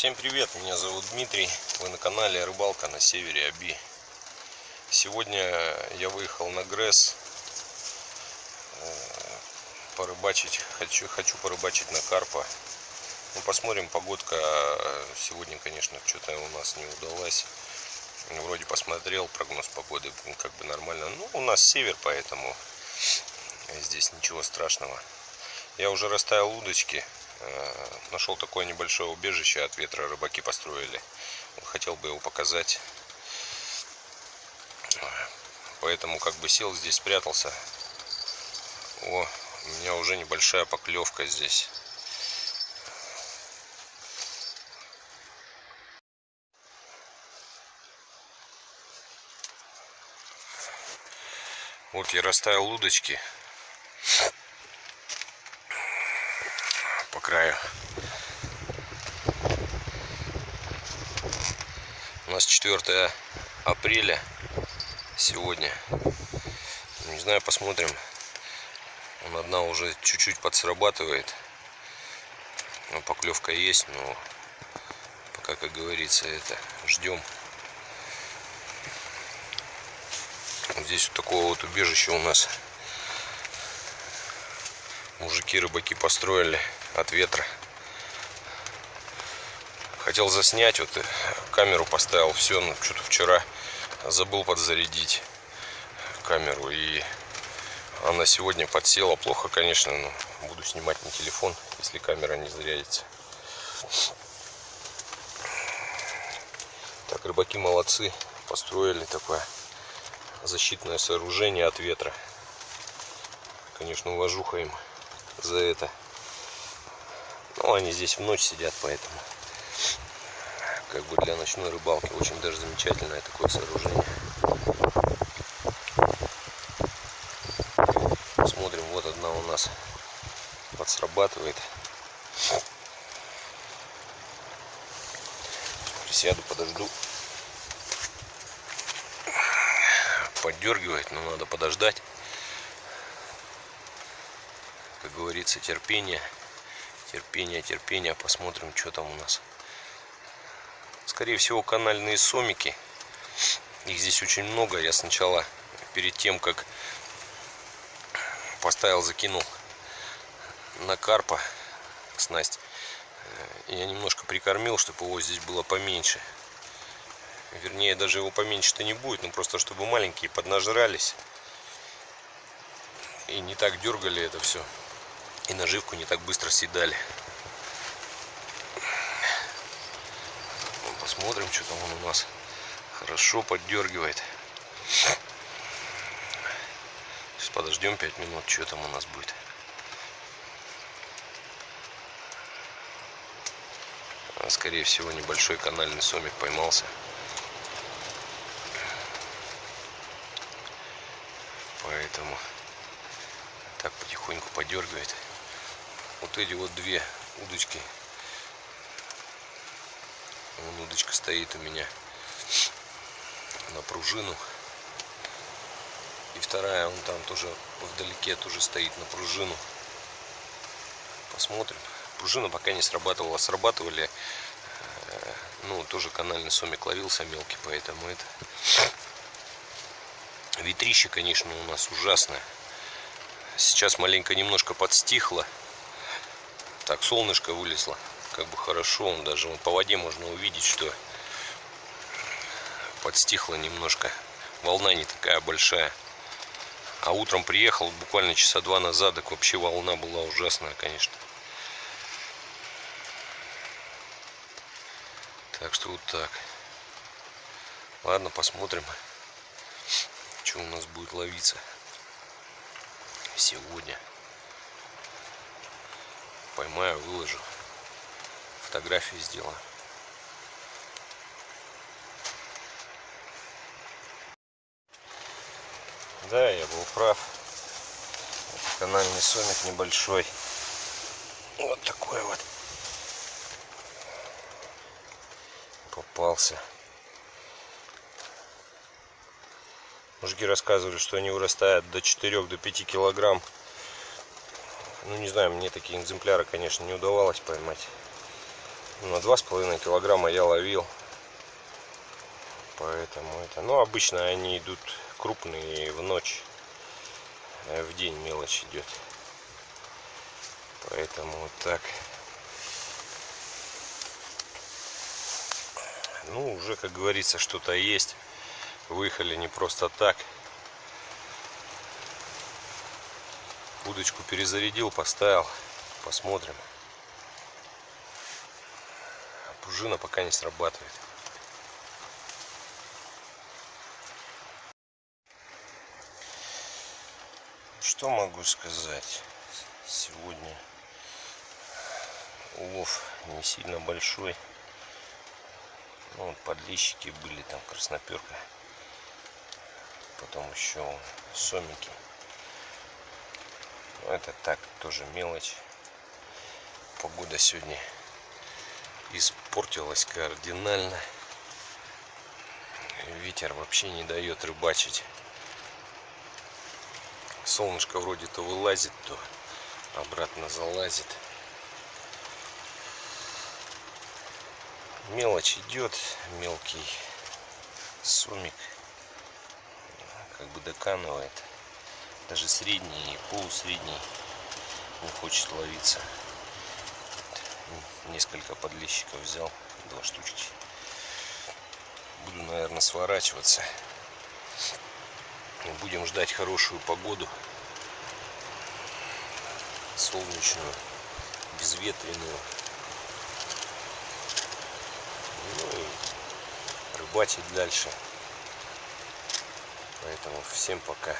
Всем привет, меня зовут Дмитрий, вы на канале Рыбалка на севере Аби. Сегодня я выехал на Гресс э, порыбачить, хочу, хочу порыбачить на карпа. Ну, посмотрим, погодка сегодня, конечно, что-то у нас не удалась. Вроде посмотрел прогноз погоды, как бы нормально. Ну, у нас север, поэтому здесь ничего страшного. Я уже расставил удочки, нашел такое небольшое убежище от ветра рыбаки построили. Хотел бы его показать. Поэтому как бы сел здесь спрятался. О у меня уже небольшая поклевка здесь. Вот я расставил удочки краю. У нас 4 апреля сегодня. Не знаю, посмотрим. Он одна уже чуть-чуть подсрабатывает. Но поклевка есть, но пока, как говорится, это ждем. Здесь вот такого вот убежища у нас мужики рыбаки построили от ветра. Хотел заснять, вот э, камеру поставил, все, но что-то вчера забыл подзарядить камеру и она сегодня подсела плохо, конечно, но буду снимать на телефон, если камера не зарядится. Так, рыбаки молодцы, построили такое защитное сооружение от ветра. Конечно, уважуха им за это. Ну, они здесь в ночь сидят, поэтому как бы для ночной рыбалки очень даже замечательное такое сооружение. Смотрим, вот одна у нас подсрабатывает. Присяду, подожду. Поддергивает, но надо подождать. Как говорится, терпение. Терпение, терпение. Посмотрим, что там у нас. Скорее всего, канальные сомики. Их здесь очень много. Я сначала, перед тем, как поставил, закинул на карпа снасть, э, я немножко прикормил, чтобы его здесь было поменьше. Вернее, даже его поменьше-то не будет, но просто чтобы маленькие поднажрались и не так дергали это все и наживку не так быстро съедали. Посмотрим, что там он у нас хорошо поддергивает. Сейчас подождем 5 минут, что там у нас будет. А, скорее всего, небольшой канальный сомик поймался. Поэтому так потихоньку подергивает вот эти вот две удочки. Вон удочка стоит у меня на пружину. И вторая, он там тоже вдалеке тоже стоит на пружину. Посмотрим. Пружина пока не срабатывала. Срабатывали, э, ну, тоже канальный сомик ловился мелкий, поэтому это... Ветрище, конечно, у нас ужасное. Сейчас маленько немножко подстихло так солнышко вылезло. Как бы хорошо он даже вот по воде можно увидеть что подстихло немножко. Волна не такая большая. А утром приехал буквально часа два назад так вообще волна была ужасная конечно. Так что вот так. Ладно посмотрим что у нас будет ловиться сегодня поймаю, выложу. Фотографии сделаю. Да, я был прав. Это канальный сомик небольшой. Вот такой вот. Попался. Мужики рассказывали, что они вырастают до 4 до 5 килограмм ну не знаю, мне такие экземпляры, конечно, не удавалось поймать. Два с половиной килограмма я ловил. Поэтому это... Ну, обычно они идут крупные в ночь. а В день мелочь идет. Поэтому вот так. Ну, уже, как говорится, что-то есть. Выехали не просто так. Удочку перезарядил, поставил. Посмотрим. А пружина пока не срабатывает. Что могу сказать? Сегодня улов не сильно большой. Ну, вот подлещики были, там красноперка. Потом еще сомики. Это так, тоже мелочь. Погода сегодня испортилась кардинально. Ветер вообще не дает рыбачить. Солнышко вроде то вылазит, то обратно залазит. Мелочь идет, мелкий сумик как бы доканывает. Даже средний и полусредний не хочет ловиться. Несколько подлещиков взял, два штучки. Буду, наверное, сворачиваться. Будем ждать хорошую погоду. Солнечную, безветренную. Ну и рыбачить дальше. Поэтому всем пока.